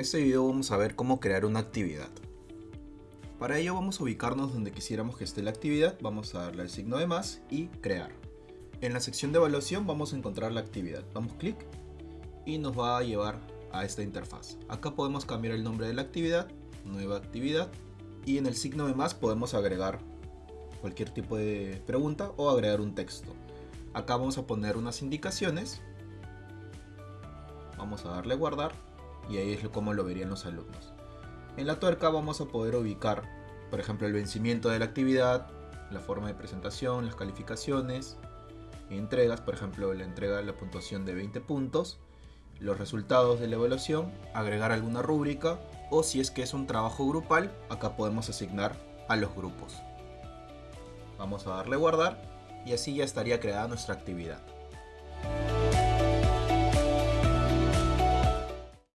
este video vamos a ver cómo crear una actividad. Para ello vamos a ubicarnos donde quisiéramos que esté la actividad, vamos a darle el signo de más y crear. En la sección de evaluación vamos a encontrar la actividad, damos clic y nos va a llevar a esta interfaz. Acá podemos cambiar el nombre de la actividad, nueva actividad y en el signo de más podemos agregar cualquier tipo de pregunta o agregar un texto. Acá vamos a poner unas indicaciones, vamos a darle guardar y ahí es como lo verían los alumnos. En la tuerca vamos a poder ubicar, por ejemplo, el vencimiento de la actividad, la forma de presentación, las calificaciones, entregas, por ejemplo, la entrega de la puntuación de 20 puntos, los resultados de la evaluación, agregar alguna rúbrica o si es que es un trabajo grupal, acá podemos asignar a los grupos. Vamos a darle guardar y así ya estaría creada nuestra actividad.